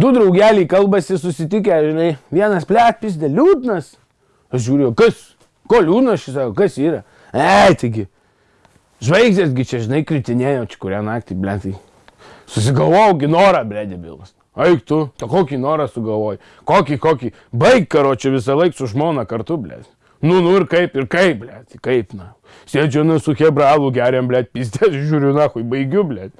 Du draugeliai kalbasi susitikę, žinai, vienas plėt pizdė liūdnas. Aš žiūriu, kas, ko liūdnas šis, sako, kas yra. E, taigi, žvaigždėsgi čia, žinai, kritinėjo, čia kurią naktį, blėtai. Susigalvojau ginorą, blė, debilas. Eik tu, to kokį norą sugalvoj. Kokį, kokį. Baig karo čia visą laiką su žmona kartu, blė. Nu, nu ir kaip, ir kaip, blė, tai kaip, na. Sėdžiu, nu, su hebralu geriam, blė, pistės, žiūriu, na, hui, baigiu, blė.